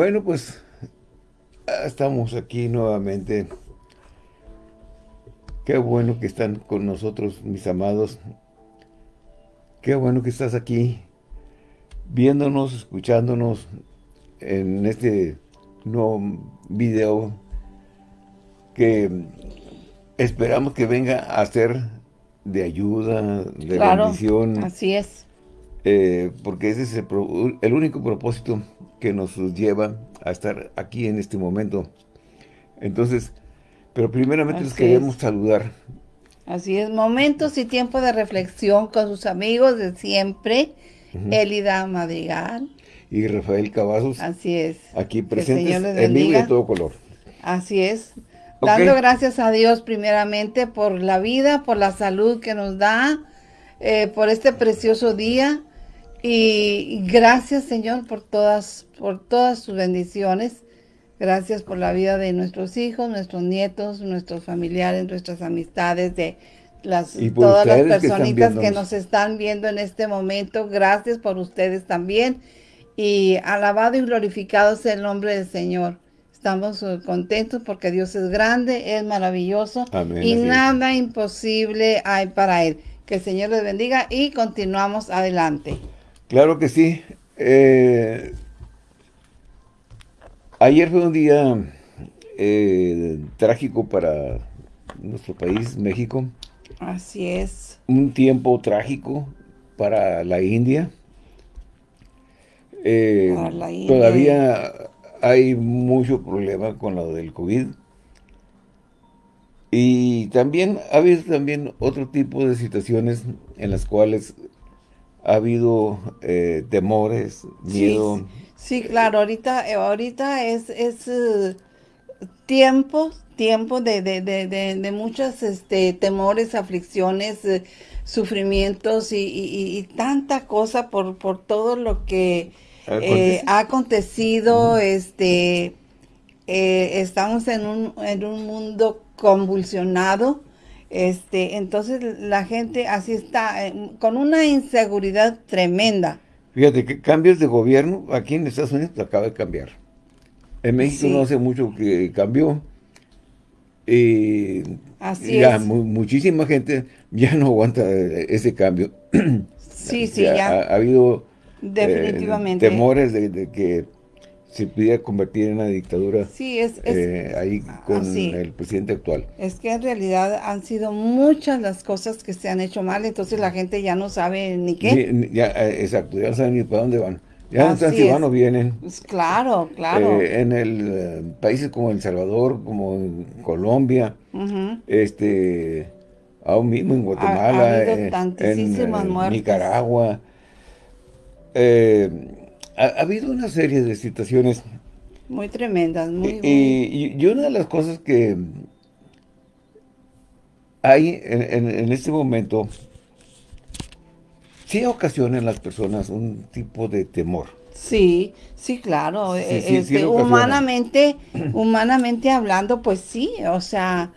Bueno, pues estamos aquí nuevamente. Qué bueno que están con nosotros, mis amados. Qué bueno que estás aquí, viéndonos, escuchándonos en este nuevo video que esperamos que venga a ser de ayuda, de bendición. así es. Eh, porque ese es el, único propósito que nos lleva a estar aquí en este momento. Entonces, pero primeramente les queremos saludar. Así es, momentos y tiempo de reflexión con sus amigos de siempre, Elida Madrigal. Y Rafael Cavazos. Así es. Aquí presentes en vivo de todo color. Así es. Dando gracias a Dios primeramente por la vida, por la salud que nos da, eh, por este precioso día. Y gracias, Señor, por todas, por todas sus bendiciones. Gracias por la vida de nuestros hijos, nuestros nietos, nuestros familiares, nuestras amistades, de las, todas las personitas que, nos están viendo en este momento. Gracias por ustedes también. Y alabado y glorificado sea el nombre del Señor. Estamos eh, contentos porque Dios es grande, es maravilloso y nada imposible hay para Él. Que el Señor les bendiga y continuamos adelante. Claro que sí. Eh, ayer fue un día eh, trágico para nuestro país, México. Así es. Un tiempo trágico para la India. Eh, para la India. Todavía hay mucho problema con lo del COVID. Y también ha habido también otro tipo de situaciones en las cuales ha habido eh, temores, miedo. Sí, claro, ahorita, eh, ahorita es, es uh, tiempo, tiempo de, de, de, de, muchos este, temores, aflicciones, eh, sufrimientos y, y, tanta cosa por, por todo lo que ha acontecido. este Estamos en un, en un mundo convulsionado este, entonces la gente así está, eh, con una inseguridad tremenda. Fíjate que cambios de gobierno aquí en Estados Unidos acaba de cambiar. En México no hace mucho que cambió. Y así ya muchísima gente ya no aguanta ese cambio. Sí, sí, ya. Ha, habido eh, Definitivamente. temores de que se pudiera convertir en una dictadura sí, es, eh, ahí con el presidente actual. Es que en realidad han sido muchas las cosas que se han hecho mal, entonces la gente ya no sabe ni qué. ya, eh, exacto, ya no saben ni para dónde van. Ya no saben si van o vienen. Pues claro, claro. Eh, en el países como El Salvador, como en Colombia, este, aún mismo en Guatemala, en, Nicaragua, eh, ha, habido una serie de situaciones muy tremendas, muy, y, una de las cosas que hay en, este momento, sí ocasiona en las personas un tipo de temor. Sí, sí, claro. Eh, este, humanamente, humanamente hablando, pues sí, o sea,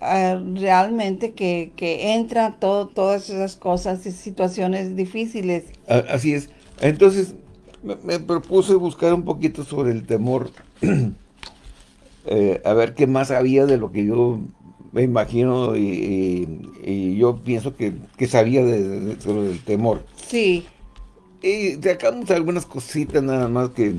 eh, realmente que, que entra todo, todas esas cosas y situaciones difíciles. Así es. Entonces, me, propuse buscar un poquito sobre el temor, eh, a ver qué más había de lo que yo me imagino y, yo pienso que, sabía de, sobre el temor. Sí. Y sacamos algunas cositas nada más que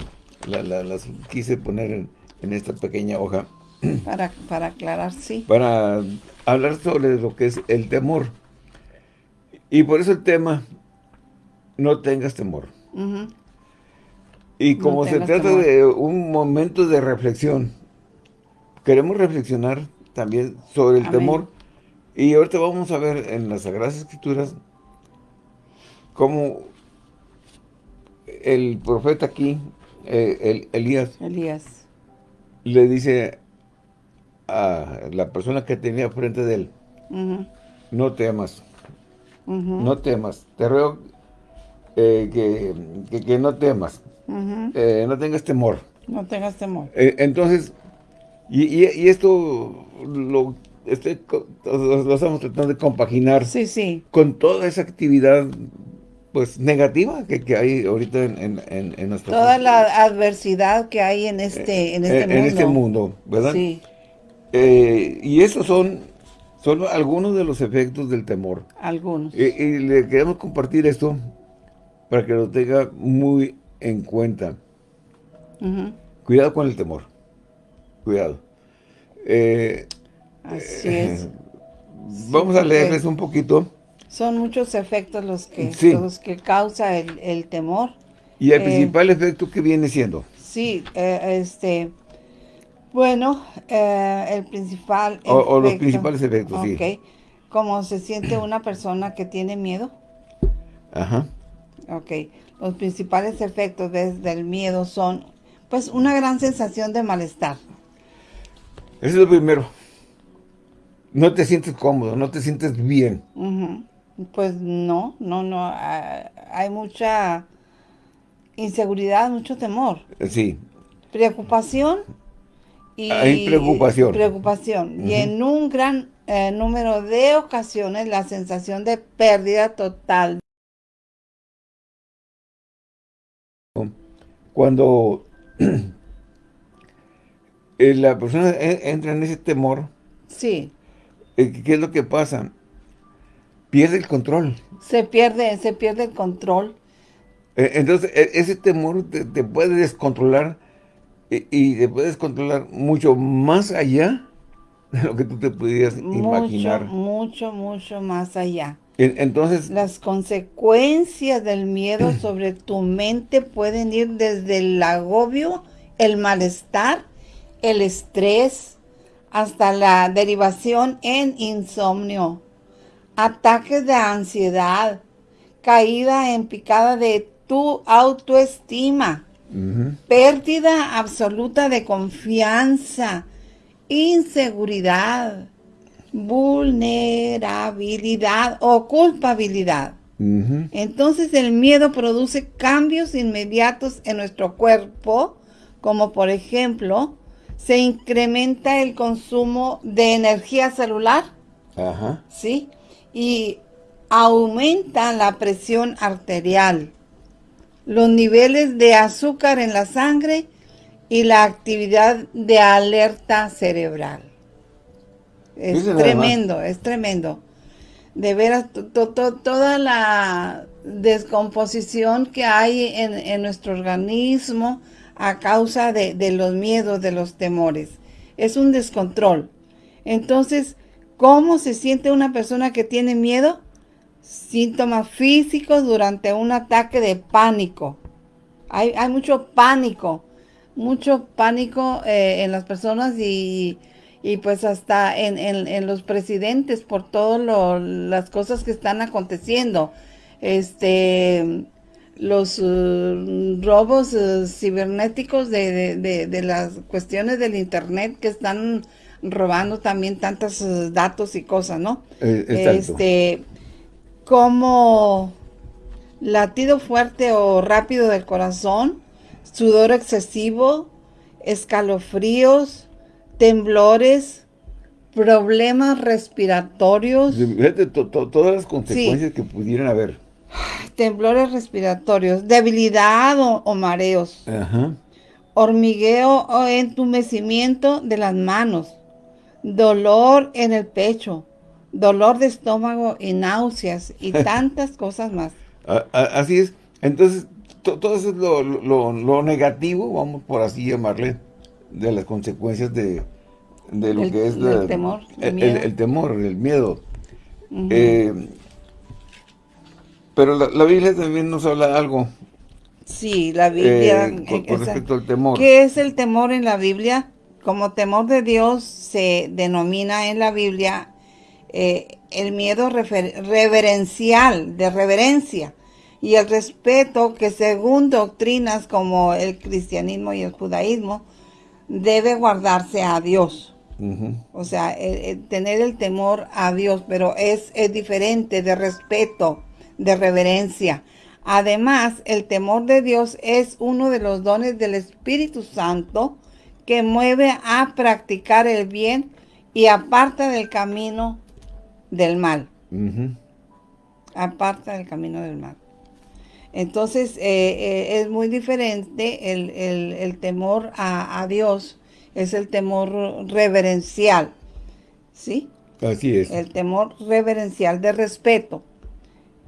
las quise poner en, esta pequeña hoja. Para, para aclarar, sí. Para hablar sobre lo que es el temor. Y por eso el tema, no tengas temor. Y como se trata de un momento de reflexión, queremos reflexionar también sobre el temor. Y ahorita vamos a ver en las Sagradas Escrituras cómo el profeta aquí, eh, el, Elías, Elías, le dice a la persona que tenía frente de él, no temas, no temas, te ruego eh, que no temas. Eh, no tengas temor. No tengas temor. Eh, entonces, y, esto lo, este, lo, estamos tratando de compaginar sí, sí. con toda esa actividad pues negativa que, hay ahorita en, en, en nuestro Toda la adversidad que hay en este, en este mundo. En este mundo, ¿verdad? Sí. Eh, y esos son, son algunos de los efectos del temor. Algunos. y le queremos compartir esto para que lo tenga muy en cuenta. Cuidado con el temor. Cuidado. Eh, Así es. Vamos a leerles un poquito. Son muchos efectos los que, los que causa el, temor. ¿Y el eh, principal efecto que viene siendo? Sí, eh, este... Bueno, el principal o, los principales efectos, sí. Como se siente una persona que tiene miedo. Ajá. Ok. Los principales efectos del miedo son, pues, una gran sensación de malestar. Eso es lo primero. No te sientes cómodo, no te sientes bien. Pues no, no, no. Hay mucha inseguridad, mucho temor. Sí. Preocupación y... Hay preocupación. Preocupación. Y en un gran eh, número de ocasiones la sensación de pérdida total Cuando eh, la persona entra en ese temor, sí. Eh, ¿qué es lo que pasa? Pierde el control. Se pierde, se pierde el control. Eh, entonces, e, ese temor te, puede descontrolar y, te puede descontrolar mucho más allá de lo que tú te pudieras imaginar. Mucho, mucho más allá. Entonces... Las consecuencias del miedo sobre tu mente pueden ir desde el agobio, el malestar, el estrés, hasta la derivación en insomnio, ataques de ansiedad, caída en picada de tu autoestima, pérdida absoluta de confianza, inseguridad, vulnerabilidad o culpabilidad. Entonces el miedo produce cambios inmediatos en nuestro cuerpo, como por ejemplo, se incrementa el consumo de energía celular, ¿sí? Y aumenta la presión arterial, los niveles de azúcar en la sangre y la actividad de alerta cerebral. Es tremendo, es tremendo. De veras, toda la descomposición que hay en, nuestro organismo a causa de, los miedos, de los temores. Es un descontrol. Entonces, ¿cómo se siente una persona que tiene miedo? Síntomas físicos durante un ataque de pánico. Hay, mucho pánico, mucho pánico eh, en las personas y y pues hasta en, los presidentes por todas las cosas que están aconteciendo. Este, los uh, robos uh, cibernéticos de, las cuestiones del internet que están robando también tantos uh, datos y cosas, ¿no? Eh, este, como latido fuerte o rápido del corazón, sudor excesivo, escalofríos, temblores, problemas respiratorios. todas las consecuencias que pudieran haber. Temblores respiratorios, debilidad o, mareos. Hormigueo o entumecimiento de las manos. Dolor en el pecho. Dolor de estómago y náuseas y tantas cosas más. Así es. Entonces, todo eso es lo negativo, vamos por así llamarle, de las consecuencias de, lo que es el temor, el, temor, el miedo. Eh, pero la, Biblia también nos habla algo. Sí, la Biblia. Eh, con, respecto al temor. ¿Qué es el temor en la Biblia? Como temor de Dios se denomina en la Biblia eh, el miedo reverencial, de reverencia, y el respeto que según doctrinas como el cristianismo y el judaísmo, debe guardarse a Dios. O sea, tener el temor a Dios, pero es, es diferente de respeto, de reverencia. Además, el temor de Dios es uno de los dones del Espíritu Santo que mueve a practicar el bien y aparta del camino del mal. Aparta del camino del mal. Entonces, eh, es muy diferente el, temor a, a, Dios, es el temor reverencial, ¿sí? Así es. El temor reverencial de respeto,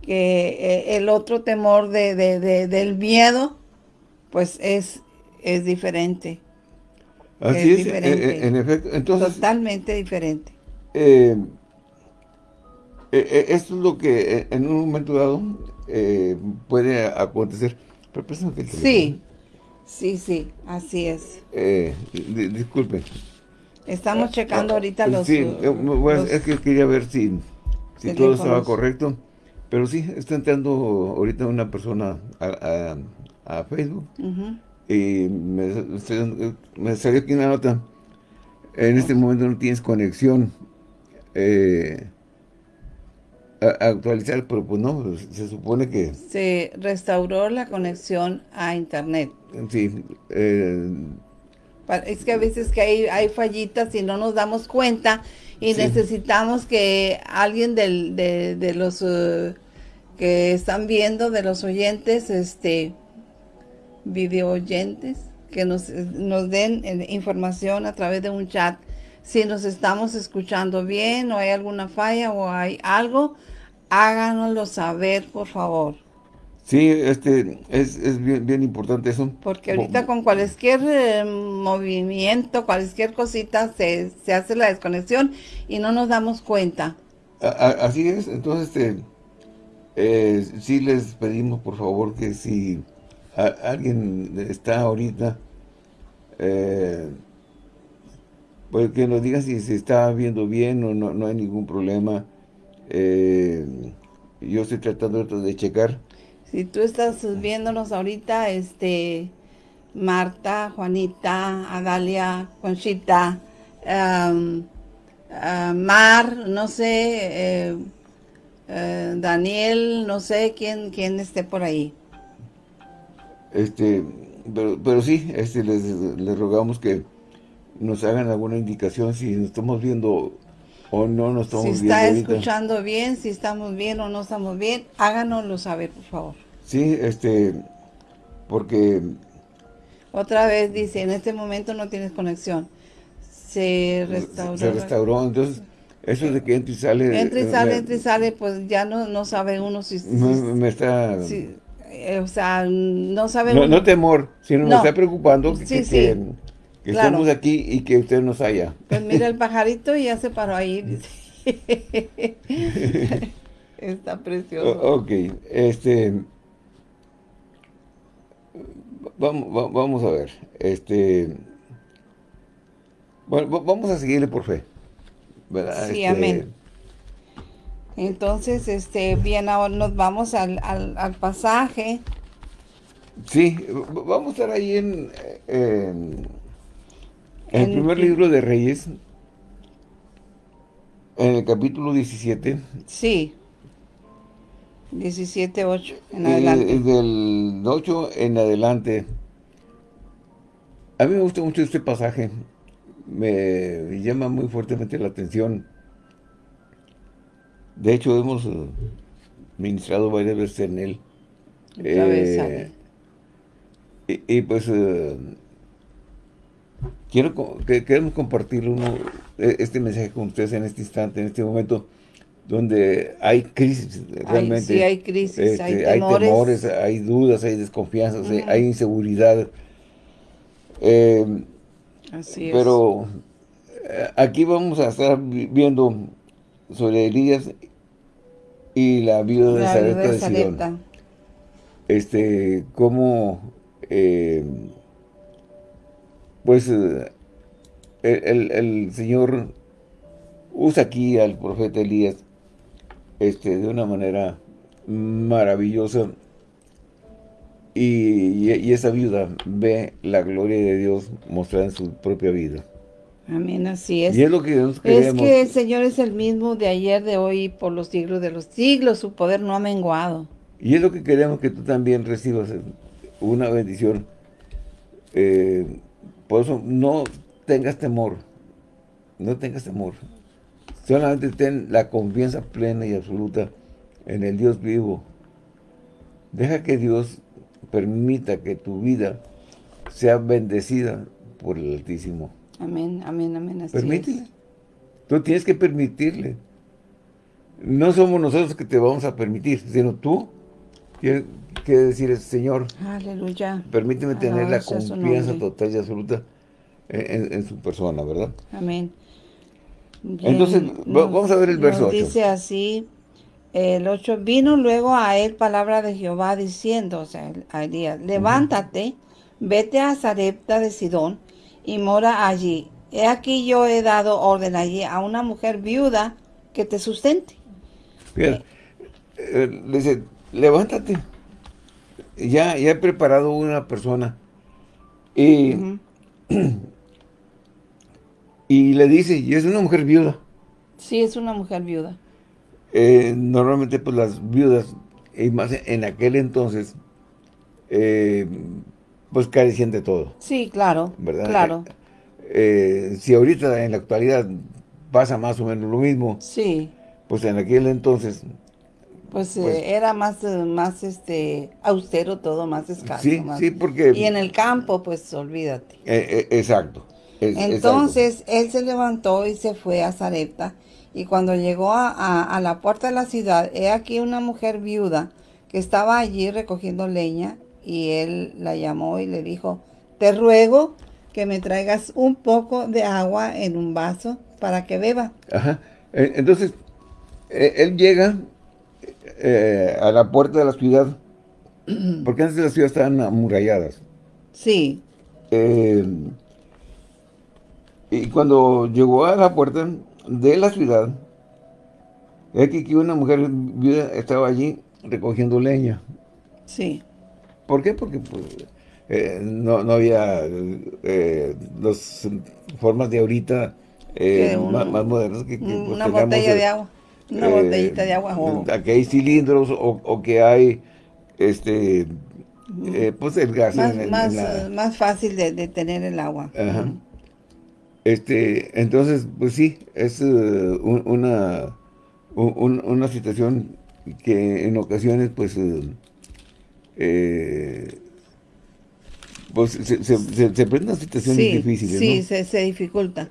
que el otro temor de, del miedo, pues es, es diferente. Así es, en efecto. Entonces, Totalmente diferente. Eh, eh, eh, esto es lo que eh, en un momento dado puede acontecer. Pero Sí, sí, sí, así es. disculpen. Estamos checando ahorita los... Sí, es que quería ver si, si todo estaba correcto. Pero sí, está entrando ahorita una persona a, Facebook. Y me, salió aquí una nota. En este momento no tienes conexión. Eh, actualizar, pero pues no, pues, se supone que... Se restauró la conexión a internet. Sí. Eh, es que a veces que hay, hay fallitas y no nos damos cuenta y necesitamos que alguien del, de, los uh, que están viendo, de los oyentes, este, video oyentes, que nos, nos den eh, información a través de un chat si nos estamos escuchando bien o hay alguna falla o hay algo, háganoslo saber, por favor. Sí, este, es, es bien, bien, importante eso. Porque ahorita con cualquier eh, movimiento, cualquier cosita, se, se, hace la desconexión y no nos damos cuenta. así es, entonces, este, eh, sí les pedimos, por favor, que si alguien está ahorita, eh, pues que nos diga si se está viendo bien o no, no hay ningún problema. Eh, yo estoy tratando de checar. Si tú estás viéndonos ahorita, este, Marta, Juanita, Adalia, Conchita, Mar, no sé, eh, eh, Daniel, no sé quién, quién esté por ahí. Este, pero, pero sí, este, les, les rogamos que nos hagan alguna indicación si nos estamos viendo o no nos estamos viendo. Si está escuchando bien, si estamos bien o no estamos bien, háganoslo saber, por favor. Sí, este, porque... Otra vez dice, en este momento no tienes conexión. Se restauró. Se restauró, entonces, eso de que entra y sale... Entra y eh, sale, entra y sale, pues ya no, no sabe uno si... me, está... Eh, o sea, no sabe no, uno. No temor, sino me está preocupando que, que, que estemos aquí y que usted nos haya. Pues mira el pajarito y ya se paró ahí. Está precioso. ok, este... Vamos, vamos a ver, este... Bueno, vamos a seguirle por fe. ¿verdad? Sí, este, amén. Entonces, este, bien, ahora nos vamos al, al, al pasaje. Sí, vamos a estar ahí en, en en el primer libro de Reyes, en el capítulo 17. Sí. 17, 8 en adelante. del 8 en adelante. A mí me gusta mucho este pasaje. Me llama muy fuertemente la atención. De hecho, hemos eh, ministrado varias veces en él. Eh, y, y, pues eh, quiero que queremos compartir uno, e, este mensaje con ustedes en este instante, en este momento, donde hay crisis, realmente. sí, hay crisis, hay, este, temores. hay dudas, hay desconfianzas, hay inseguridad. Eh, Así es. Pero eh, aquí vamos a estar viendo sobre Elías y la vida de Sareta de Este, cómo... Eh, pues eh, el, Señor usa aquí al profeta Elías este, de una manera maravillosa y, esa viuda ve la gloria de Dios mostrada en su propia vida. Amén, así es. Y es lo que Es que el Señor es el mismo de ayer, de hoy y por los siglos de los siglos. Su poder no ha menguado. Y es lo que queremos que tú también recibas una bendición eh, por eso no tengas temor, no tengas temor. Solamente ten la confianza plena y absoluta en el Dios vivo, Deja que Dios permita que tu vida sea bendecida por el Altísimo. Amén, amén, amén. Así Permítele. Tú tienes que permitirle. No somos nosotros que te vamos a permitir, sino tú tienes que decir, Señor, Aleluya. permíteme tener la confianza total y absoluta en, su persona, ¿verdad? Amén. Entonces, vamos a ver el verso 8. Dice así, el 8, vino luego a él palabra de Jehová diciendo, o sea, a Elías, levántate, vete a Zarepta de Sidón y mora allí. He aquí yo he dado orden allí a una mujer viuda que te sustente. Bien, eh, le dice, levántate. Ya, ya he preparado una persona. Y, y le dice, y es una mujer viuda. Sí, es una mujer viuda. Eh, normalmente, pues las viudas, y más en aquel entonces, eh, pues carecían de todo. Sí, claro, ¿verdad? claro. Eh, si ahorita en la actualidad pasa más o menos lo mismo, sí. pues en aquel entonces... Pues, pues era más, más este austero todo, más escaso. Sí, sí, porque... Y en el campo, pues olvídate. exacto. Entonces, él se levantó y se fue a Zarepta y cuando llegó a, la puerta de la ciudad, he aquí una mujer viuda que estaba allí recogiendo leña y él la llamó y le dijo, te ruego que me traigas un poco de agua en un vaso para que beba. Ajá. Entonces, él llega eh, a la puerta de la ciudad, porque antes de la ciudad estaban amuralladas. Sí. Eh, y cuando llegó a la puerta, de la ciudad, es que una mujer viuda estaba allí recogiendo leña. Sí. ¿Por qué? Porque pues, eh, no, había eh, las formas de ahorita eh, más, modernas que, pues, una botella de agua. Una botellita de agua. Que hay cilindros o, que hay este pues el gas. Más, más, fácil de, tener el agua. Ajá. Este, entonces, pues sí, es eh, una, una situación que en ocasiones, pues, eh, eh, pues se, se, se, presentan situaciones difíciles, Sí, se, se, dificulta.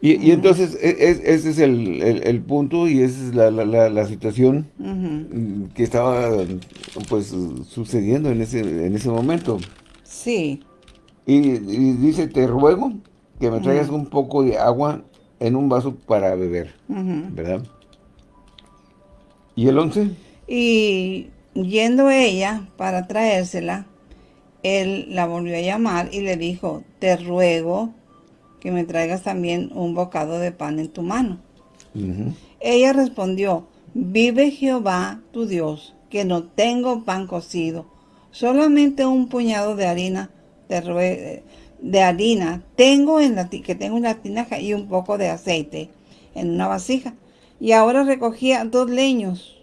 Y, entonces, e, e, ese es el, punto y esa es la, la, la, situación que estaba, pues, sucediendo en ese, en ese momento. Sí. Y, dice, te ruego que me traigas un poco de agua en un vaso para beber, ¿verdad? ¿Y el once? Y yendo ella para traérsela, él la volvió a llamar y le dijo, te ruego que me traigas también un bocado de pan en tu mano. Ella respondió, vive Jehová tu Dios, que no tengo pan cocido, solamente un puñado de harina de, de harina tengo en la que tengo una tinaja y un poco de aceite en una vasija. Y ahora recogía dos leños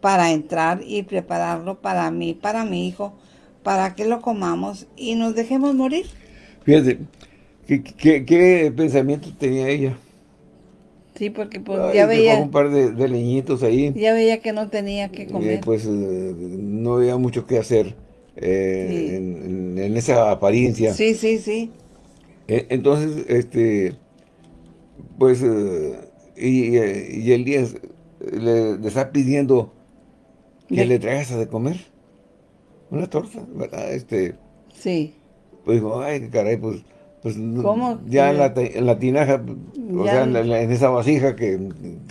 para entrar y prepararlo para mí, para mi hijo, para que lo comamos y nos dejemos morir. Fíjate, ¿qué, pensamiento tenía ella? Sí, porque pues, ya veía... un par de, leñitos ahí. Ya veía que no tenía que comer. pues eh, no había mucho que hacer. Eh, en, esa apariencia. Sí, sí, sí. E, entonces, este, pues, eh, y, y, Elías le, está pidiendo que le traigas de comer. Una torta, ¿verdad? Este, sí. Pues digo, ay, caray, pues, pues ya en la, en la, tinaja, o sea, en, esa vasija que,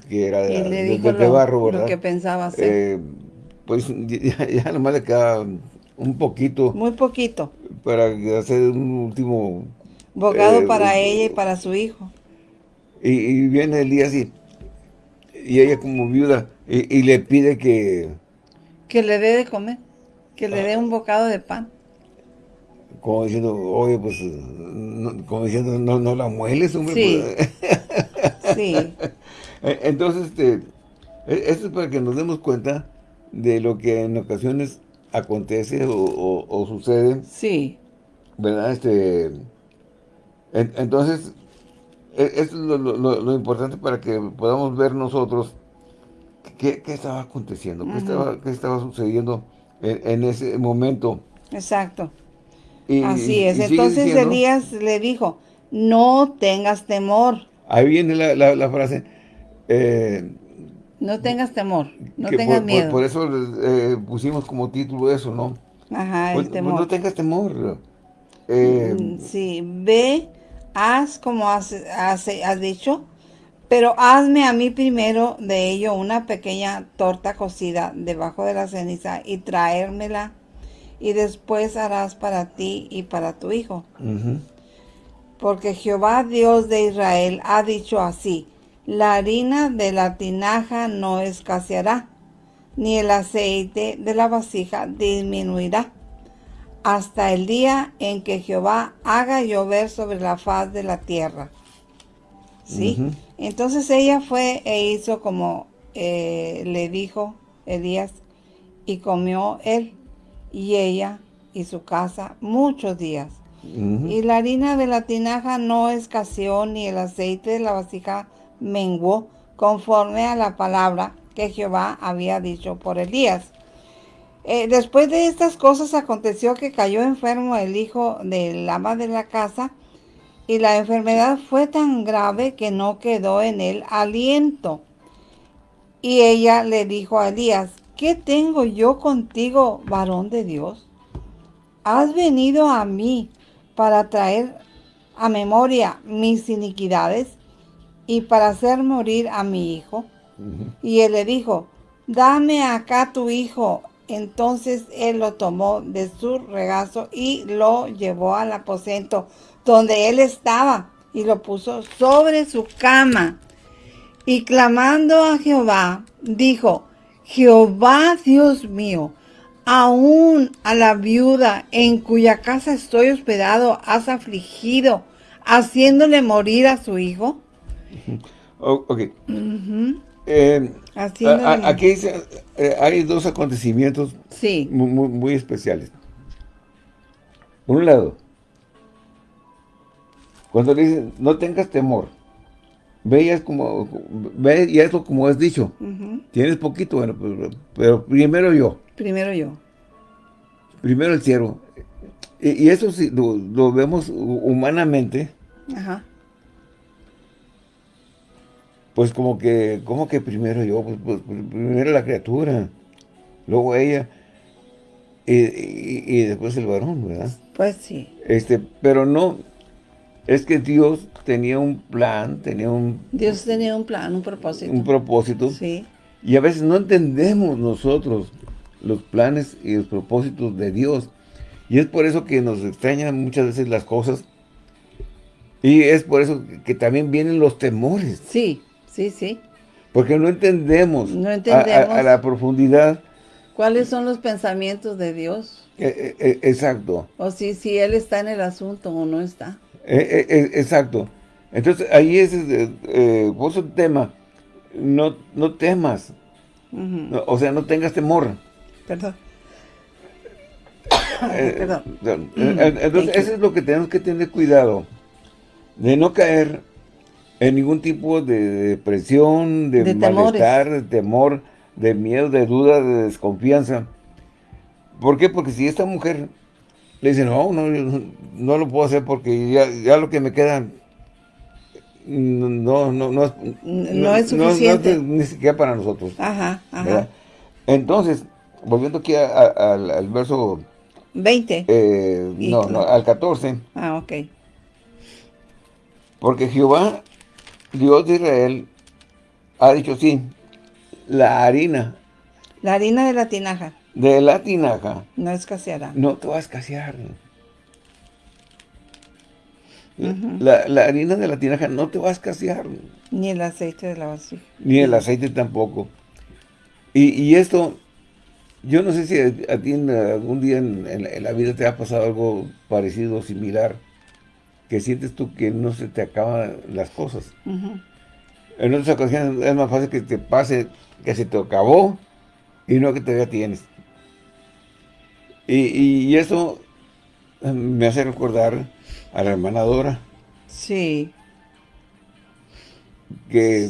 que era de, barro, ¿verdad? Lo que pensaba hacer. Eh, pues ya, ya nomás le queda un poquito. Muy poquito. Para hacer un último... Bocado eh, para ella y para su hijo. Y, viene el día así, y ella como viuda, y, le pide que... Que le dé de comer, que le dé un bocado de pan. Como diciendo, oye, pues, como diciendo, no, no la mueles, hombre. Sí, pues". sí. E, entonces, este, e, esto es para que nos demos cuenta de lo que en ocasiones acontece o, sucede. Sí. ¿Verdad? Este, entonces, e, esto es lo, importante para que podamos ver nosotros qué, estaba aconteciendo, qué, estaba, qué estaba sucediendo en, ese momento. Exacto. Así es. Entonces Elías le dijo, no tengas temor. Ahí viene la, frase. Eh, no tengas temor, no tengas miedo. Por, eso eh, pusimos como título eso, ¿no? Ajá, el pues, pues, temor. no tengas temor. Eh, mm, sí, ve, haz como has, has, has dicho, pero hazme a mí primero de ello una pequeña torta cocida debajo de la ceniza y traérmela y después harás para ti y para tu hijo. Porque Jehová Dios de Israel ha dicho así, la harina de la tinaja no escaseará, ni el aceite de la vasija disminuirá, hasta el día en que Jehová haga llover sobre la faz de la tierra. ¿Sí? Entonces ella fue e hizo como eh, le dijo Elías, y comió él y ella y su casa muchos días. Y la harina de la tinaja no escaseó, ni el aceite de la vasija menguó, conforme a la palabra que Jehová había dicho por Elías. Eh, después de estas cosas aconteció que cayó enfermo el hijo del ama de la casa, y la enfermedad fue tan grave que no quedó en él aliento. Y ella le dijo a Elías, ¿qué tengo yo contigo, varón de Dios? Has venido a mí para traer a memoria mis iniquidades y para hacer morir a mi hijo. Y él le dijo, dame acá tu hijo. Entonces él lo tomó de su regazo y lo llevó al aposento donde él estaba y lo puso sobre su cama. Y clamando a Jehová, dijo, Jehová Dios mío, aún a la viuda en cuya casa estoy hospedado has afligido, haciéndole morir a su hijo. ok. Eh, aquí eh, hay dos acontecimientos muy, especiales. Por un lado, cuando le dicen, no tengas temor, veías como, ve y eso como has dicho, tienes poquito, bueno, pero, pero, primero yo. Primero yo. Primero el cielo. Y, eso sí, lo, vemos humanamente. Ajá. Pues como que, como que primero yo, pues, pues, pues primero la criatura, luego ella, y, y, después el varón, ¿verdad? Pues sí. Este, pero no, es que Dios tenía un plan, tenía un... Dios tenía un plan, un propósito. Un propósito. Sí. Y a veces no entendemos nosotros los planes y los propósitos de Dios. Y es por eso que nos extrañan muchas veces las cosas. Y es por eso que también vienen los temores. Sí, sí, sí. Porque no entendemos, no entendemos a, la profundidad. ¿Cuáles son los pensamientos de Dios? E, e, e, exacto. O si, si Él está en el asunto o no está. Eh, eh, eh, exacto. Entonces, ahí es, eh, vos un tema, no, no temas, o sea, no tengas temor. Perdón. Perdón. Entonces, eso es lo que tenemos que tener cuidado, de no caer en ningún tipo de depresión, de, malestar, de temor, de miedo, de duda, de desconfianza. ¿Por qué? Porque si esta mujer le dice, no, no, no lo puedo hacer porque ya, lo que me queda no, no, no, no, es suficiente. ni siquiera para nosotros. Ajá, ajá. Entonces, volviendo aquí al verso 20. Eh, no, no, al 14. Ah, ok. Porque Jehová, Dios de Israel, ha dicho sí, la harina. La harina de la tinaja de la tinaja. No escaseará. No te va a escasear. la, harina de la tinaja no te va a escasear. Ni el aceite de la vasija. Ni el aceite tampoco. Y, esto, yo no sé si a, ti algún día en, la vida te ha pasado algo parecido, similar, que sientes tú que no se te acaban las cosas. En otras ocasiones es más fácil que te pase que se te acabó y no que todavía tienes. Y, eso me hace recordar a la hermana Dora. Sí. Que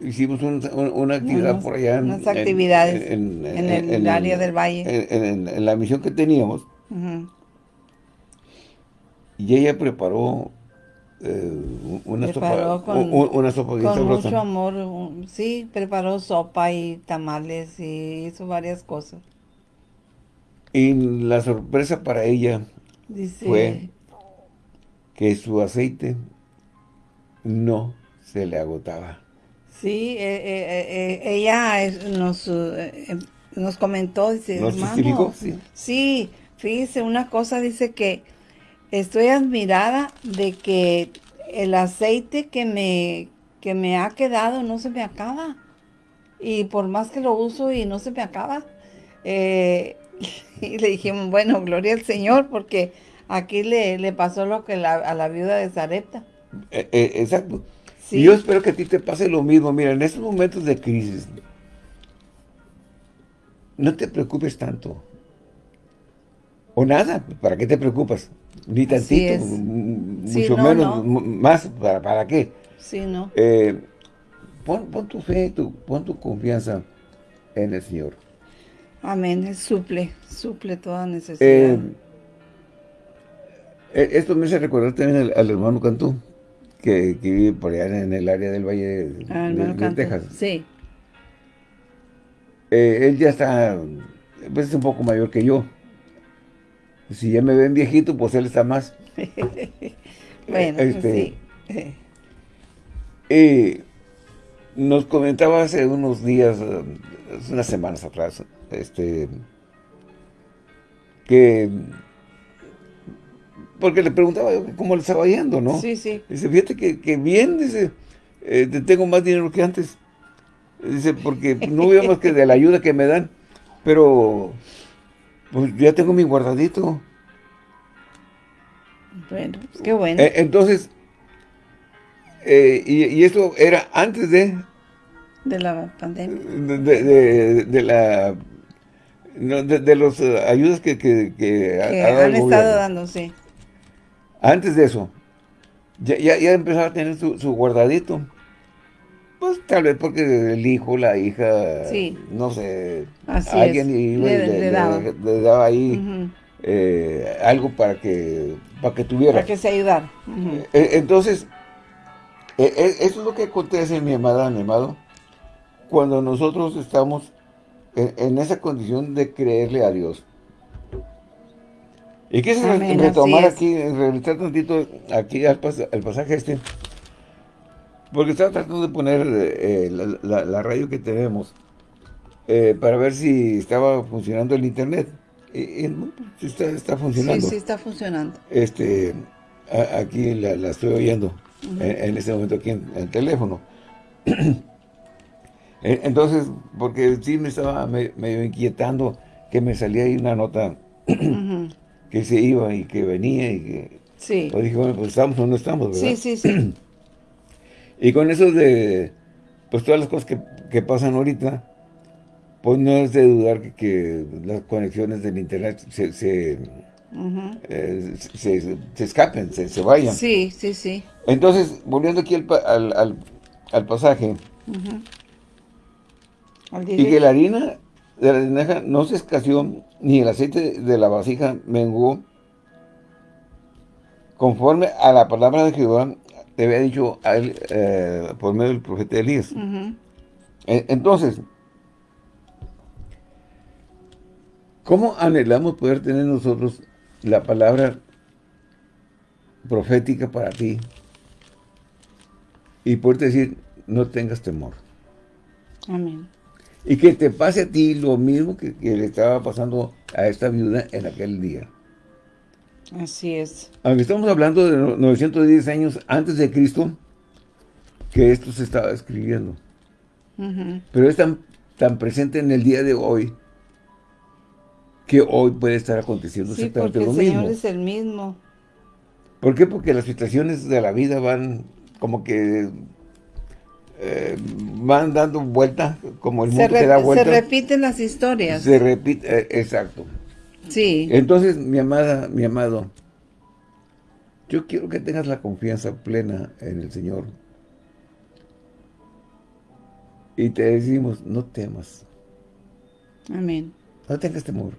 hicimos una actividad por allá. Unas actividades en, el área del valle. En, la misión que teníamos. Y ella preparó eh, una, sopa, con, una sopa con mucho amor, sí, preparó sopa y tamales y hizo varias cosas. Y la sorpresa para ella fue que su aceite no se le agotaba. Sí, eh, eh, ella nos, nos comentó, dice, hermano, sí. sí, fíjese, una cosa dice que estoy admirada de que el aceite que me, que me ha quedado no se me acaba. Y por más que lo uso y no se me acaba. Eh, y le dijimos, bueno, gloria al Señor, porque aquí le, pasó lo que a la viuda de Zarepta. Eh, eh, exacto. Y yo espero que a ti te pase lo mismo. Mira, en estos momentos de crisis, no te preocupes tanto. O nada, ¿para qué te preocupas? Ni tantito, mucho menos, más, ¿para, ¿para qué? Sí, no. Eh, pon, tu fe, tu, pon tu confianza en el Señor. Amén, Él suple, suple toda necesidad. Eh, eh, esto me hace recordar también al, hermano Cantú, que, vive por allá en el área del Valle de, ah, Texas. Sí. él ya está, pues es un poco mayor que yo. Si ya me ven viejito, pues él está más. bueno, pues este, sí. Nos comentaba hace unos días, unas semanas atrás, este, que, porque le preguntaba cómo le estaba yendo, ¿no? Sí, sí. Dice, fíjate que, bien, dice, eh, tengo más dinero que antes. Dice, porque no veo más que de la ayuda que me dan, pero pues ya tengo mi guardadito. Bueno, pues qué bueno. Eh, entonces, eh, y, esto era antes de... De la pandemia. De, de, la... de, los eh, ayudas que, que, han estado dando, sí. Antes de eso, ya, ya, ya empezaba a tener su, su guardadito. Pues tal vez porque el hijo, la hija, no sé, alguien le, daba. ahí eh, algo para que para que tuviera. Para que se ayudara. Eh, entonces, eh, eso es lo que acontece, mi amada, mi amado, cuando nosotros estamos en, esa condición de creerle a Dios. Y quise retomar aquí, revisar tantito aquí al, al pasaje este, porque estaba tratando de poner eh, la, radio que tenemos eh, para ver si estaba funcionando el internet. Y, está, está, funcionando. Sí, sí está funcionando. Este, aquí la, estoy oyendo en, este momento aquí en, el teléfono. Entonces, porque sí me estaba medio inquietando que me salía ahí una nota que se iba y que venía y que... Sí. Pues dije, bueno, pues estamos o no estamos, ¿verdad? Sí, sí, sí. Y con eso de, pues todas las cosas que, pasan ahorita, pues no es de dudar que, las conexiones del internet se, se, eh, escapen, se, vayan. Sí, sí, sí. Entonces, volviendo aquí al, al, pasaje, y que la harina de la tinaja no se escaseó, ni el aceite de la vasija menguó, conforme a la palabra de Jehová te había dicho a él, eh, por medio del profeta Elías. E, entonces, ¿cómo anhelamos poder tener nosotros la palabra profética para ti? Y poder decir, no tengas temor. Amén. Y que te pase a ti lo mismo que le estaba pasando a esta viuda en aquel día. Así es. Aunque estamos hablando de 910 años antes de Cristo, que esto se estaba escribiendo. Pero es tan, tan presente en el día de hoy, que hoy puede estar aconteciendo exactamente lo mismo. el Señor es el mismo. ¿Por qué? Porque las situaciones de la vida van como que eh, van dando vuelta, como el mundo se da vuelta. Se repiten las historias. Se repite, eh, exacto. Sí. Entonces, mi amada, mi amado, yo quiero que tengas la confianza plena en el Señor. Y te decimos, no temas. Amén. No tengas temor.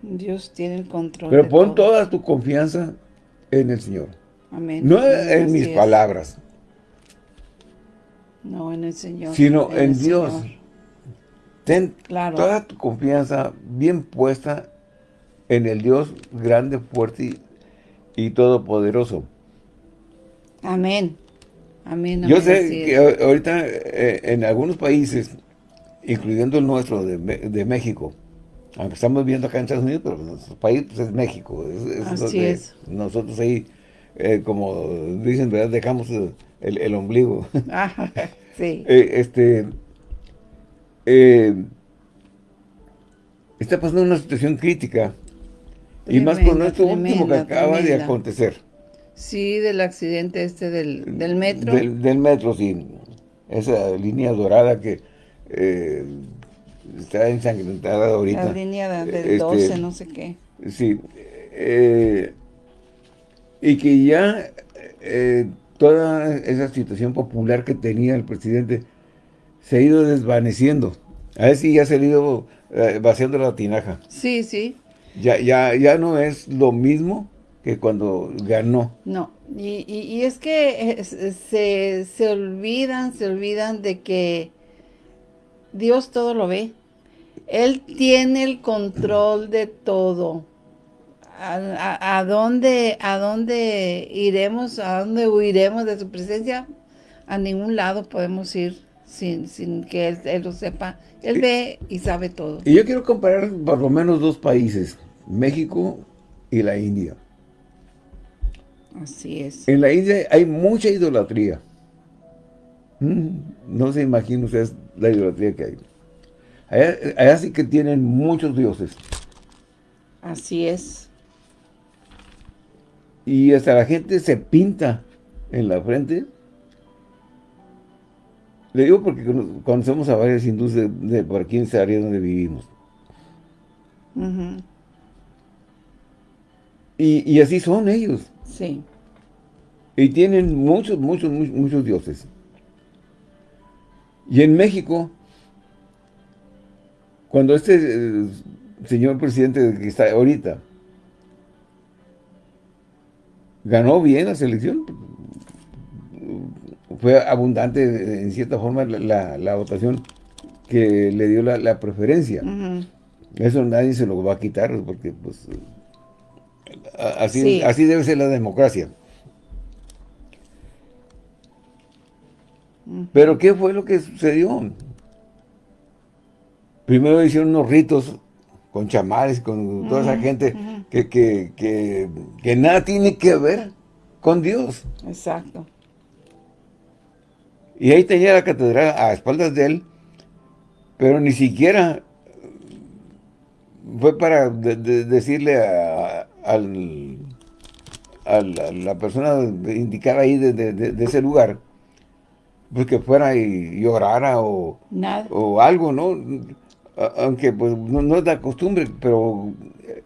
Dios tiene el control. Pero pon toda tu confianza en el Señor. Amén. No en mis palabras. No, en el Señor. Sino en, Dios. Ten toda tu confianza bien puesta en el Dios grande, fuerte y, todopoderoso. Amén. Amén. Yo sé que ahorita eh, en algunos países, incluyendo el nuestro de, México, aunque estamos viendo acá en Estados Unidos, pero nuestro país pues, es México. Así es. Nosotros ahí, eh, como dicen, ¿verdad? Dejamos el, ombligo. sí. Eh, este, está pasando una situación crítica y más con esto último que acaba de acontecer. Sí, del accidente este del, metro. Del, metro, sí. Esa línea dorada que eh, está ensangrentada ahorita. La línea del 12, este, no sé qué. Sí. Eh, y que ya eh, toda esa situación popular que tenía el presidente se ha ido desvaneciendo. A ver si ya se ha ido vaciando la tinaja. Sí, sí. Ya, ya, ya no es lo mismo que cuando ganó. No, y, y, es que se, se olvidan, se olvidan de que Dios todo lo ve. Él tiene el control de todo. ¿A, a, dónde, ¿A dónde iremos? ¿A dónde huiremos de su presencia? A ningún lado podemos ir sin, sin que él, lo sepa. Él ve y sabe todo. Y yo quiero comparar por lo menos dos países, México y la India. Así es. En la India hay mucha idolatría. Mm, no se imagina ustedes la idolatría que hay. Allá, sí que tienen muchos dioses. Así es. Y hasta la gente se pinta en la frente le digo porque conocemos a varios hindúes de, por aquí en esa área donde vivimos. y, así son ellos. Sí. Y tienen muchos, muchos, muchos, dioses. Y en México, cuando este eh, señor presidente que está ahorita ganó bien la selección, fue abundante en cierta forma la, votación que le dio la, preferencia. Eso nadie se lo va a quitar porque pues así, así debe ser la democracia. Pero ¿qué fue lo que sucedió? Primero hicieron unos ritos con chamares, con toda esa gente que, que, que nada tiene que ver con Dios. Exacto. Y ahí tenía la catedral a espaldas de él, pero ni siquiera fue para decirle a, la persona indicada ahí de, ese lugar, pues que fuera y llorara o, o algo, ¿no? Aunque pues no, es la costumbre, pero...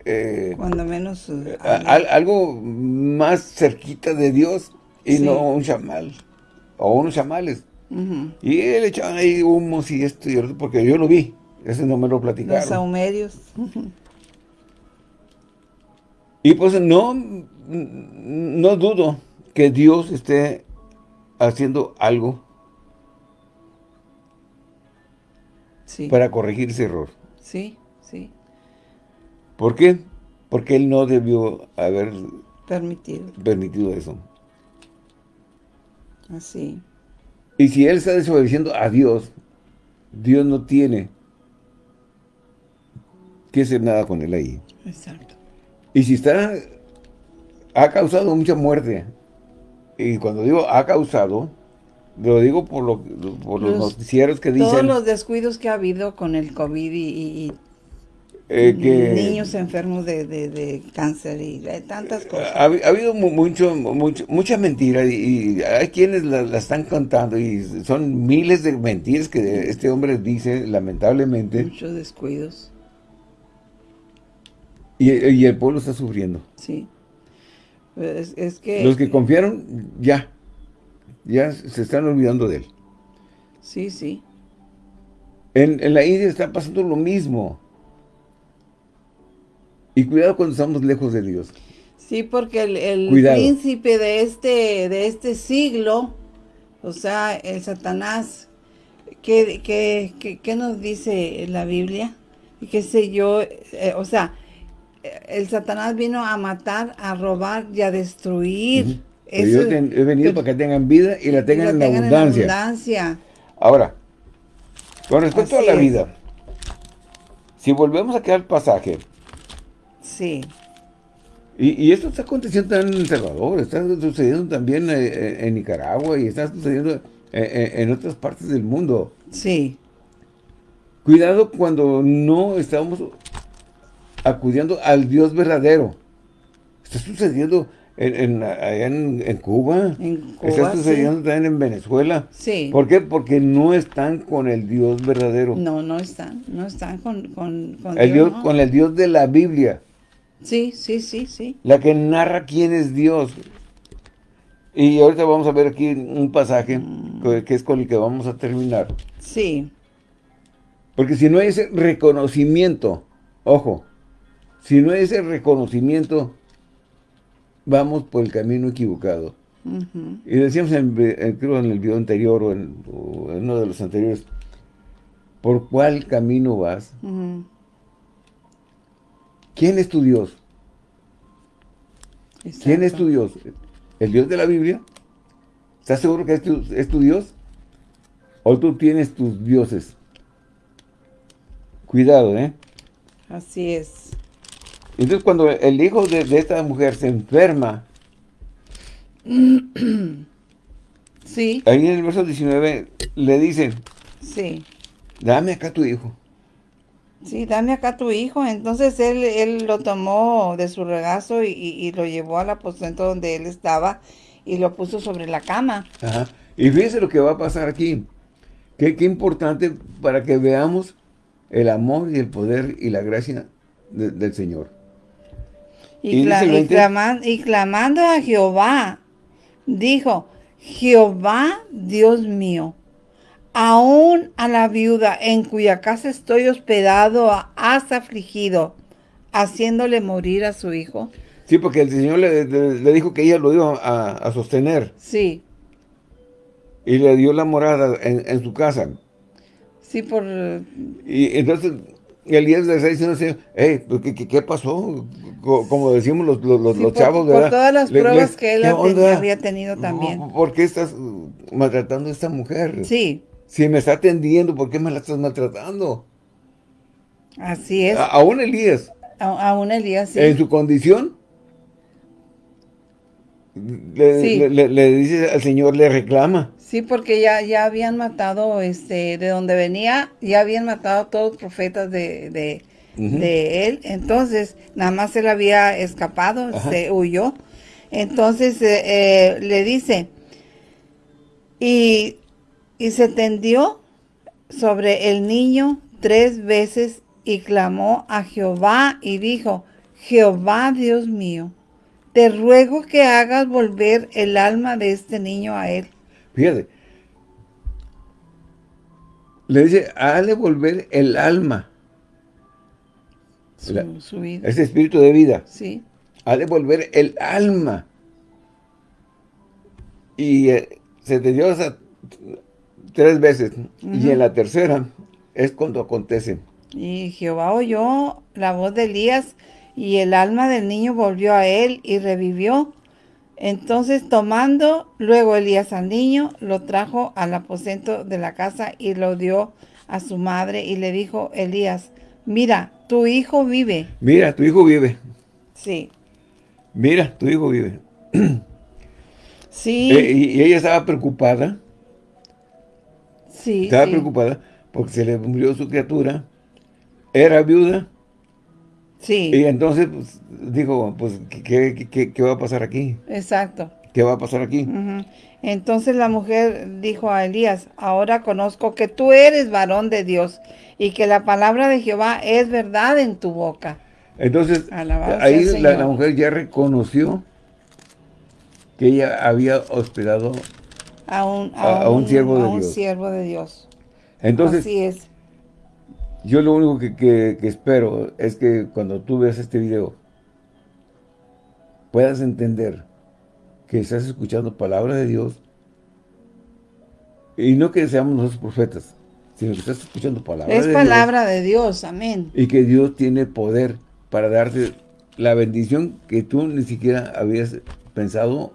Eh, Cuando menos... Eh, algo más cerquita de Dios y no un chamal o unos chamales. Y él echaban ahí humos y esto y otro, porque yo lo vi. Ese no me lo platicaron. Los saumerios. y pues no, no dudo que Dios esté haciendo algo para corregir ese error. Sí. ¿Por qué? Porque él no debió haber permitido, permitido eso. Así. Y si él está desobedeciendo a Dios, Dios no tiene que hacer nada con él ahí. Exacto. Y si está, ha causado mucha muerte. Y cuando digo ha causado, lo digo por, lo, por los, noticieros que dicen... Todos los descuidos que ha habido con el COVID y eh, niños enfermos de, cáncer y de tantas cosas. Ha, habido mucho, mucho, mucha mentira y, hay quienes la, están contando y son miles de mentiras que este hombre dice, lamentablemente. Muchos descuidos. Y, el pueblo está sufriendo. Sí. Es, que... Los que confiaron, ya, ya se están olvidando de él. Sí, sí. En, en la India está pasando lo mismo. Y cuidado cuando estamos lejos de Dios. Sí, porque el, príncipe de este, de este siglo, o sea, el Satanás, ¿qué, qué, nos dice la Biblia? ¿Qué sé yo? Eh, o sea, el Satanás vino a matar, a robar y a destruir. yo he venido para que tengan vida y la tengan, en, abundancia. Ahora, con respecto a la vida, si volvemos a quedar el pasaje, Sí. Y, esto está aconteciendo también en El Salvador, está sucediendo también eh, eh, en, Nicaragua y está sucediendo eh, en, otras partes del mundo. Sí. Cuidado cuando no estamos acudiendo al Dios verdadero. Está sucediendo en, en, Cuba. Está sucediendo también en Venezuela. Sí. ¿Por qué? Porque no están con el Dios verdadero. No, no están. No están con, con, el Dios, Con el Dios de la Biblia. Sí, sí, sí, sí. La que narra quién es Dios. Y ahorita vamos a ver aquí un pasaje mm. que es con el que vamos a terminar. Sí. Porque si no hay ese reconocimiento, ojo, si no hay ese reconocimiento, vamos por el camino equivocado. Y decíamos, en, creo en el video anterior o en, uno de los anteriores, ¿por cuál camino vas? ¿Quién es tu Dios? ¿Quién es tu Dios? ¿El Dios de la Biblia? ¿Estás seguro que es tu, Dios? ¿O tú tienes tus dioses? Cuidado, ¿eh? Así es. Entonces cuando el hijo de, esta mujer se enferma, sí. ahí en el verso 19 le dicen, sí. dame acá tu hijo. Sí, dame acá tu hijo. Entonces él, él lo tomó de su regazo y, lo llevó al aposento donde él estaba y lo puso sobre la cama. Ajá. Y fíjense lo que va a pasar aquí. Qué, qué importante para que veamos el amor y el poder y la gracia del Señor. Y, y clamando a Jehová, dijo, Jehová Dios mío, aún a la viuda en cuya casa estoy hospedado has afligido, haciéndole morir a su hijo. Sí, porque el Señor le, dijo que ella lo iba a, sostener. Sí. Y le dio la morada en, su casa. Sí, por... Y entonces Elías le está diciendo Señor, hey, pues, ¿qué, pasó? Como decimos los, los, chavos, ¿verdad? Por todas las pruebas que él había tenido también. ¿Por qué estás maltratando a esta mujer? Sí. Si me está atendiendo, ¿por qué me la estás maltratando? Así es. aún Elías. aún Elías, sí. En su condición, le, dice al Señor, le reclama. Sí, porque ya, ya habían matado, este, de donde venía, ya habían matado a todos los profetas de, de, él. Entonces, nada más él había escapado, se huyó. Entonces, eh, eh, le dice, y y se tendió sobre el niño tres veces y clamó a Jehová y dijo, Jehová Dios mío, te ruego que hagas volver el alma de este niño a él. Fíjate, le dice, hazle volver el alma. Su, vida. Ese espíritu de vida. Sí. Hazle volver el alma. Y eh, se te dio esa tres veces. Y en la tercera es cuando acontece. Y Jehová oyó la voz de Elías y el alma del niño volvió a él y revivió. Entonces tomando luego Elías al niño, lo trajo al aposento de la casa y lo dio a su madre y le dijo Elías, mira, tu hijo vive. Mira, tu hijo vive. Sí. Mira, tu hijo vive. sí. Eh, y, ella estaba preocupada estaba preocupada porque se le murió su criatura. Era viuda. Sí. Y entonces pues, dijo, pues, ¿qué, va a pasar aquí? Exacto. ¿Qué va a pasar aquí? Entonces la mujer dijo a Elías, ahora conozco que tú eres varón de Dios y que la palabra de Jehová es verdad en tu boca. Entonces, ahí la, la, mujer ya reconoció que ella había hospedado a un, a, un, siervo, de un Dios. siervo de Dios. Entonces, Así es. yo lo único que, que espero es que cuando tú veas este video, puedas entender que estás escuchando palabra de Dios y no que seamos nosotros profetas, sino que estás escuchando palabra es de palabra de Dios, amén. Y que Dios tiene poder para darte la bendición que tú ni siquiera habías pensado,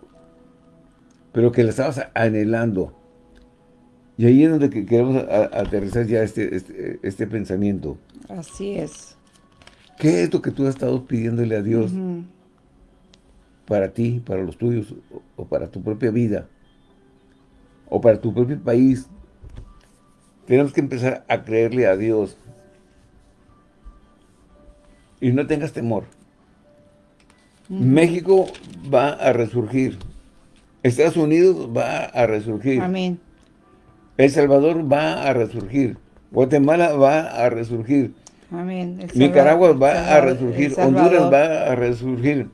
pero que la estabas anhelando. Y ahí es donde queremos aterrizar ya este, este, este, pensamiento. Así es. ¿Qué es lo que tú has estado pidiéndole a Dios para ti, para los tuyos, o para tu propia vida, o para tu propio país? Tenemos que empezar a creerle a Dios. Y no tengas temor. México va a resurgir. Estados Unidos va a resurgir. Amén. El Salvador va a resurgir. Guatemala va a resurgir. Amén. Nicaragua va a resurgir. Honduras va a resurgir.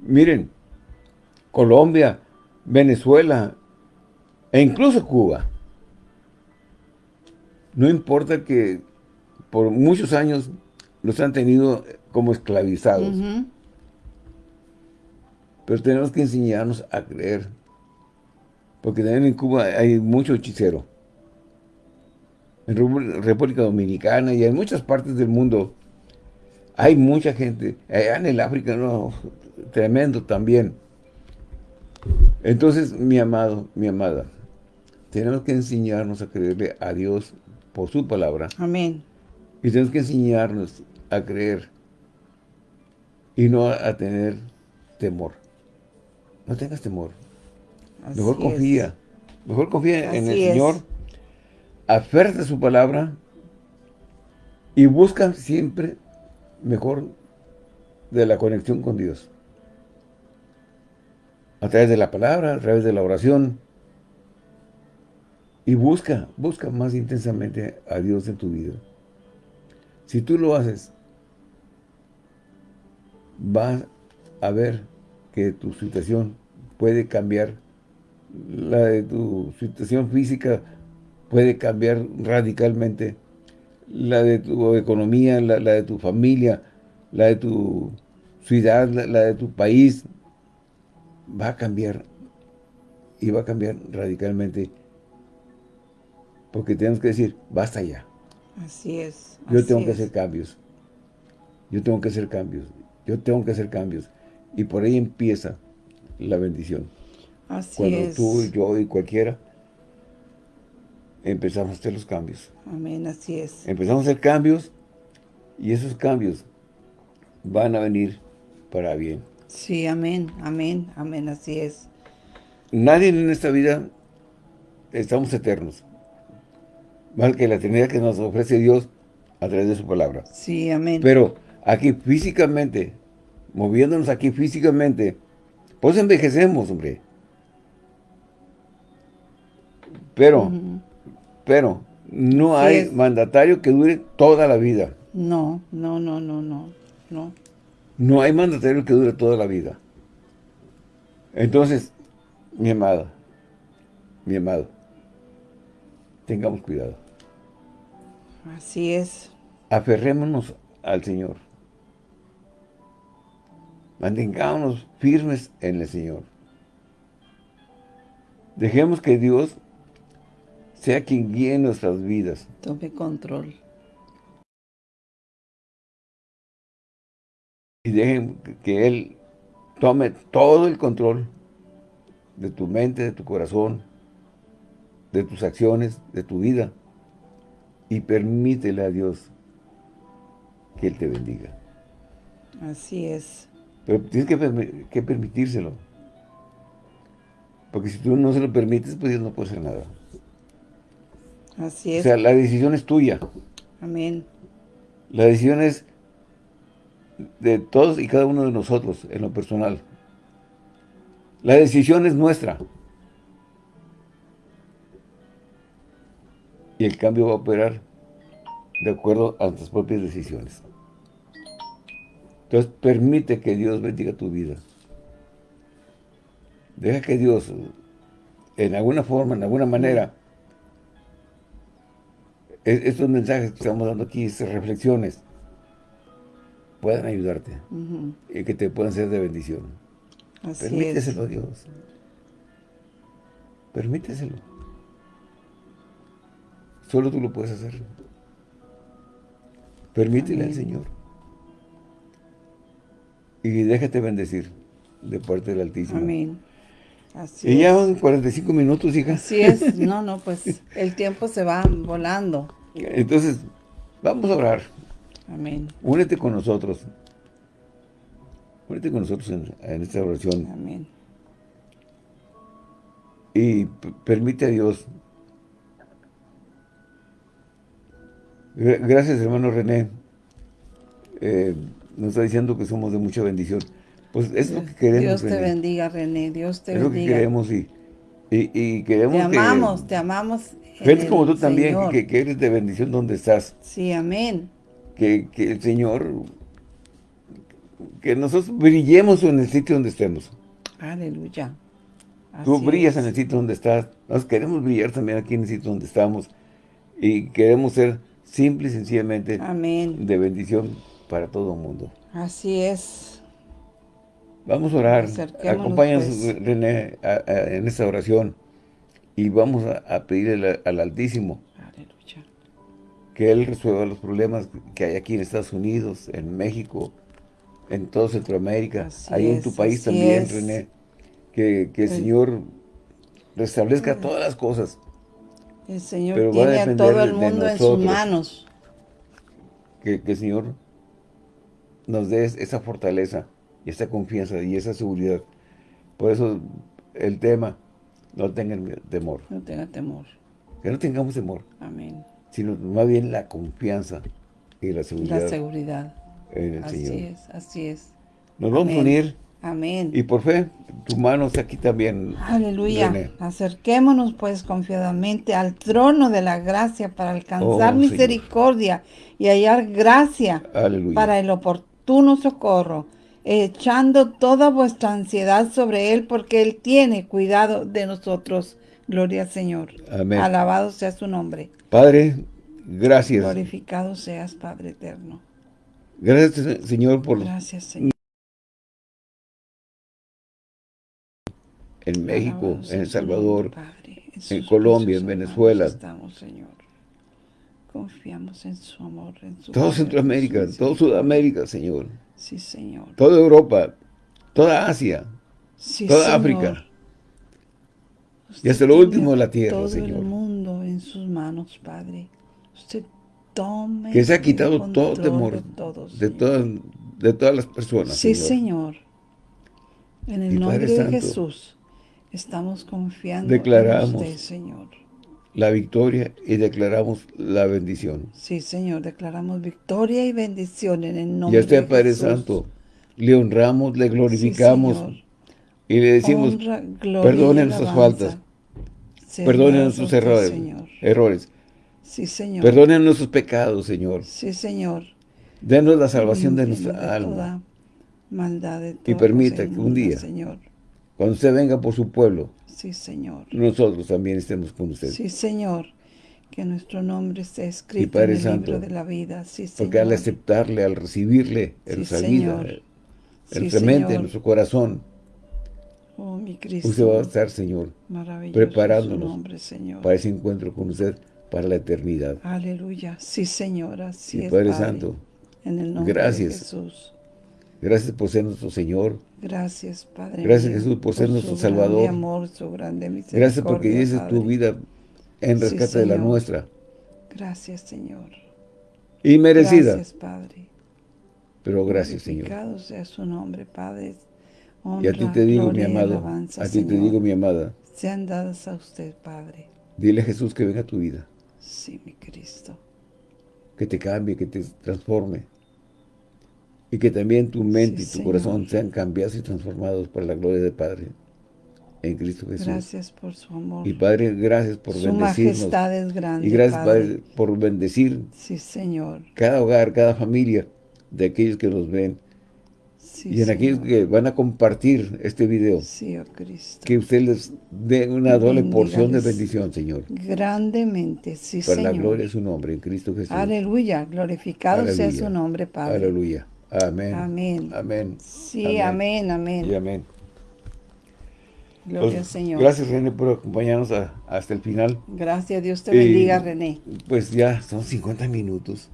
Miren, Colombia, Venezuela e incluso Cuba. No importa que por muchos años los han tenido como esclavizados. Pero tenemos que enseñarnos a creer. Porque también en Cuba hay mucho hechicero. En República Dominicana y en muchas partes del mundo hay mucha gente. Allá en el África, no, tremendo también. Entonces, mi amado, mi amada, tenemos que enseñarnos a creerle a Dios por su palabra. Amén. Y tenemos que enseñarnos a creer y no a tener temor. No tengas temor. mejor confía. Mejor confía en el Señor. Aférrate a su palabra. Y busca siempre mejor de la conexión con Dios. A través de la palabra, a través de la oración. Y busca, busca más intensamente a Dios en tu vida. Si tú lo haces, vas a ver que tu situación puede cambiar, la de tu situación física puede cambiar radicalmente, la de tu economía, la, de tu familia, la de tu ciudad, la, de tu país, va a cambiar y va a cambiar radicalmente porque tenemos que decir, basta ya. Así es. Yo tengo que hacer cambios. Yo tengo que hacer cambios. Yo tengo que hacer cambios. Y por ahí empieza la bendición. Así Cuando tú, yo y cualquiera empezamos a hacer los cambios. Amén, así es. Empezamos a hacer cambios y esos cambios van a venir para bien. Sí, amén, amén, amén, así es. Nadie en esta vida estamos eternos. Más que la eternidad que nos ofrece Dios a través de su palabra. Sí, amén. Pero aquí físicamente moviéndonos aquí físicamente, pues envejecemos, hombre. Pero, pero, no hay mandatario que dure toda la vida. No, no, no, no, no, no. No hay mandatario que dure toda la vida. Entonces, mi amada, mi amado, tengamos cuidado. Así es. Aferrémonos al Señor. Mantengámonos firmes en el Señor. Dejemos que Dios sea quien guíe nuestras vidas. Tome control. Y dejen que Él tome todo el control de tu mente, de tu corazón, de tus acciones, de tu vida. Y permítele a Dios que Él te bendiga. Así es. Pero tienes que, permitírselo. Porque si tú no se lo permites, pues Dios no puede hacer nada. Así es. O sea, la decisión es tuya. Amén. La decisión es de todos y cada uno de nosotros, en lo personal. La decisión es nuestra. Y el cambio va a operar de acuerdo a nuestras propias decisiones. Entonces, permite que Dios bendiga tu vida. Deja que Dios en alguna forma, en alguna manera, e-, estos mensajes que estamos dando aquí, estas reflexiones, puedan ayudarte y que te puedan ser de bendición. Permíteselo a Dios. Permíteselo. Solo tú lo puedes hacer. Permítele al Señor. Y déjate bendecir de parte del Altísimo. Amén. Así y ya van 45 minutos, hija. Así es. No, no, pues el tiempo se va volando. Entonces, vamos a orar. Amén. Únete con nosotros. Únete con nosotros en, esta oración. Amén. Y permite a Dios. Gracias, hermano René. Eh, nos está diciendo que somos de mucha bendición. Pues es lo que queremos, Dios te bendiga, René. Dios te bendiga. Es lo que queremos y, y, queremos Te amamos, te amamos. Gente como tú también, que, eres de bendición donde estás. Sí, amén. Que, que el Señor, que nosotros brillemos en el sitio donde estemos. Aleluya. tú brillas en el sitio donde estás. Nos queremos brillar también aquí en el sitio donde estamos. Y queremos ser simple y sencillamente Amén. de bendición para todo el mundo. Así es. Vamos a orar. Acompáñanos, pues. René, en esta oración. Y vamos a, pedirle al, Altísimo que Él resuelva los problemas que hay aquí en Estados Unidos, en México, en toda Centroamérica, ahí en tu país también, René. Que, el Señor restablezca todas las cosas. El Señor tiene a, todo el mundo en sus manos. Que, que el Señor nos dé esa fortaleza y esa confianza y esa seguridad. Por eso el tema, no tengan temor. No tengan temor. Que no tengamos temor. Amén. Sino más bien la confianza y la seguridad. La seguridad. En el así Señor. es, así es. Nos vamos a unir. Amén. Y por fe, tu mano está aquí también. Aleluya. Acerquémonos pues confiadamente al trono de la gracia para alcanzar oh, misericordia y hallar gracia para el oportuno socorro echando toda vuestra ansiedad sobre Él, porque Él tiene cuidado de nosotros. Gloria al Señor. Amén. Alabado sea su nombre. Padre, gracias. Glorificado seas, Padre eterno. Gracias, Señor, por... Gracias, Señor. En México, en El Salvador, en, Colombia, en Venezuela. Estamos, Señor. Confiamos en su amor, en su Todo Centroamérica, todo Sudamérica, Señor. Sí, Señor. Toda Europa, toda Asia, toda África. y hasta lo último de la tierra, Señor. Todo el mundo en sus manos, Padre. Usted tome Que se ha quitado todo temor de, todas, de todas las personas, Sí, Señor. En el nombre de Jesús estamos confiando declaramos en usted, Señor. La victoria y declaramos la bendición. Sí, Señor, declaramos victoria y bendición en el nombre de Jesús. Padre Santo, le honramos, le glorificamos y le decimos, perdone nuestras faltas, perdone nuestros errores, errores. Sí, Señor. Perdone nuestros pecados, Señor. Sí, Señor. Denos la salvación de nuestra alma. maldad de y permita que un día, Señor. Cuando usted venga por su pueblo, Sí, Señor. Nosotros también estemos con usted. Sí, Señor. Que nuestro nombre esté escrito en el libro de la vida. Sí, Señor. Porque al aceptarle, al recibirle en nuestra vida, en nuestra mente, en nuestro corazón, oh, mi Cristo, usted va a estar, Señor, preparándonos Señor. para ese encuentro con usted para la eternidad. Aleluya. Sí, Señor. Así es, Padre, Santo. En el nombre Gracias. de Jesús. Gracias por ser nuestro Señor. Gracias, Padre. Gracias, Jesús, por, ser nuestro Salvador. amor, su grande misericordia, Gracias porque dices tu vida en rescate de la nuestra. Gracias, Señor. Y merecida. Gracias, Padre. Pero gracias, Señor. sea su nombre, Padre. y a ti te digo, mi amado, a ti te digo, mi amada. Sean dadas a usted, Padre. Dile a Jesús que venga a tu vida. Sí, mi Cristo. Que te cambie, que te transforme y que también tu mente y tu corazón sean cambiados y transformados por la gloria del Padre en Cristo Jesús. Gracias por su amor. Y Padre, gracias por su majestad es grande, Y gracias, Padre. por bendecir sí, Señor. cada hogar, cada familia de aquellos que nos ven y en aquellos que van a compartir este video. Sí, oh Cristo. Que usted les dé una doble porción de bendición, Señor. Grandemente, sí, Para la gloria de su nombre, en Cristo Jesús. Aleluya. Glorificado sea su nombre, Padre. Aleluya. Amén. Amén. Amén. Sí, amén, amén. Y amén. Gloria al Señor. Gracias, René, por acompañarnos hasta el final. Gracias, Dios te bendiga, René. Pues ya son 50 minutos.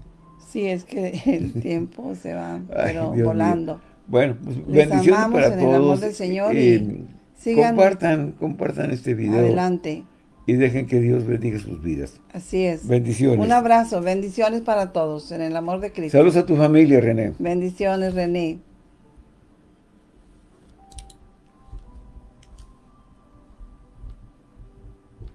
Sí, es que el tiempo se va, pero volando. Bueno, pues bendiciones para todos. El amor del Señor y sigan compartan, compartan este video. Adelante. Y dejen que Dios bendiga sus vidas. Así es. Bendiciones. Un abrazo, bendiciones para todos en el amor de Cristo. Saludos a tu familia, René. Bendiciones, René.